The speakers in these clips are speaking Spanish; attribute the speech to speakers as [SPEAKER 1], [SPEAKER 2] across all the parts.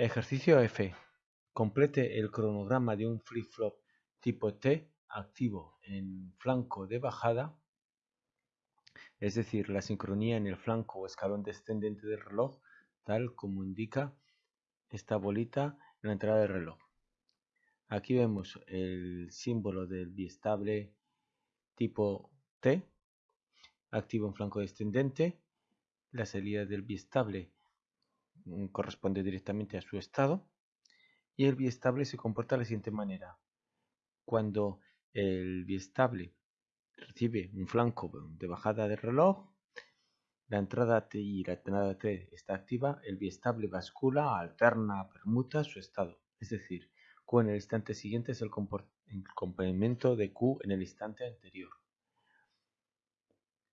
[SPEAKER 1] Ejercicio F. Complete el cronograma de un flip-flop tipo T activo en flanco de bajada, es decir, la sincronía en el flanco o escalón descendente del reloj, tal como indica esta bolita en la entrada del reloj. Aquí vemos el símbolo del biestable tipo T, activo en flanco descendente, la salida del biestable corresponde directamente a su estado y el biestable se comporta de la siguiente manera. Cuando el biestable recibe un flanco de bajada del reloj, la entrada T y la entrada T está activa, el biestable bascula, alterna, permuta su estado, es decir, Q en el instante siguiente es el, complemento de Q en el instante anterior.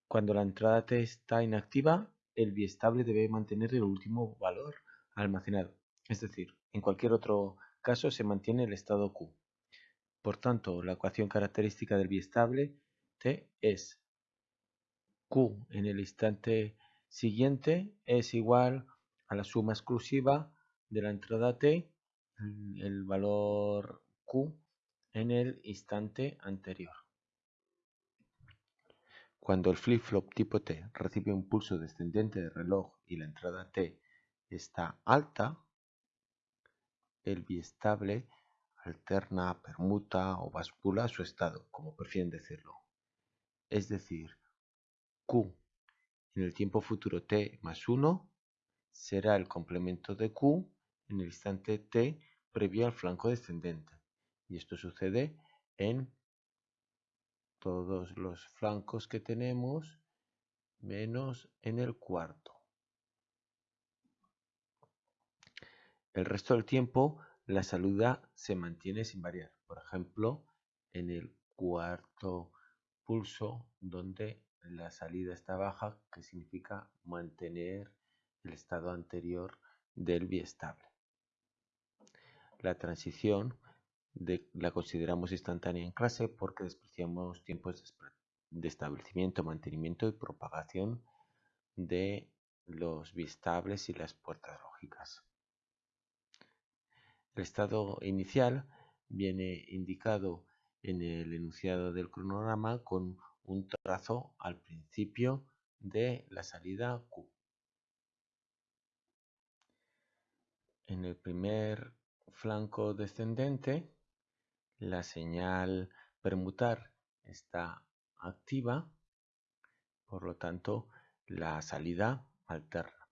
[SPEAKER 1] Cuando la entrada T está inactiva, el biestable debe mantener el último valor almacenado. Es decir, en cualquier otro caso se mantiene el estado Q. Por tanto, la ecuación característica del biestable T es Q en el instante siguiente es igual a la suma exclusiva de la entrada T el valor Q en el instante anterior. Cuando el flip-flop tipo T recibe un pulso descendente del reloj y la entrada T está alta, el biestable alterna, permuta o bascula su estado, como prefieren decirlo. Es decir, Q en el tiempo futuro T más 1 será el complemento de Q en el instante t previo al flanco descendente. Y esto sucede en todos los flancos que tenemos menos en el cuarto. El resto del tiempo la salida se mantiene sin variar. Por ejemplo, en el cuarto pulso donde la salida está baja, que significa mantener el estado anterior del biestable. La transición la consideramos instantánea en clase porque despreciamos tiempos de establecimiento, mantenimiento y propagación de los biestables y las puertas lógicas. El estado inicial viene indicado en el enunciado del cronograma con un trazo al principio de la salida Q. En el primer flanco descendente, la señal permutar está activa, por lo tanto la salida alterna.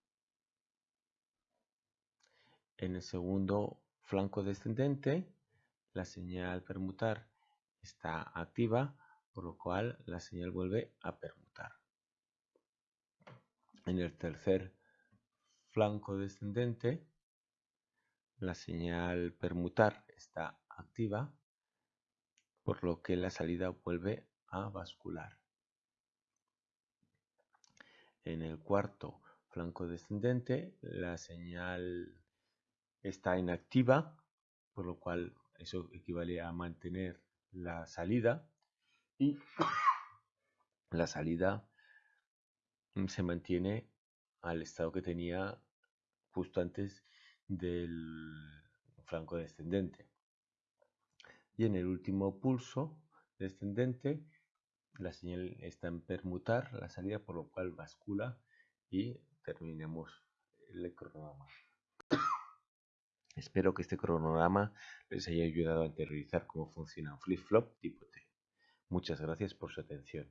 [SPEAKER 1] En el segundo flanco descendente, la señal permutar está activa, por lo cual la señal vuelve a permutar. En el tercer flanco descendente, la señal permutar está activa, por lo que la salida vuelve a bascular. En el cuarto flanco descendente, la señal está inactiva, por lo cual eso equivale a mantener la salida y la salida se mantiene al estado que tenía justo antes del flanco descendente. En el último pulso descendente, la señal está en permutar la salida, por lo cual bascula y terminemos el cronograma. Espero que este cronograma les haya ayudado a interiorizar cómo funciona un flip-flop tipo T. Muchas gracias por su atención.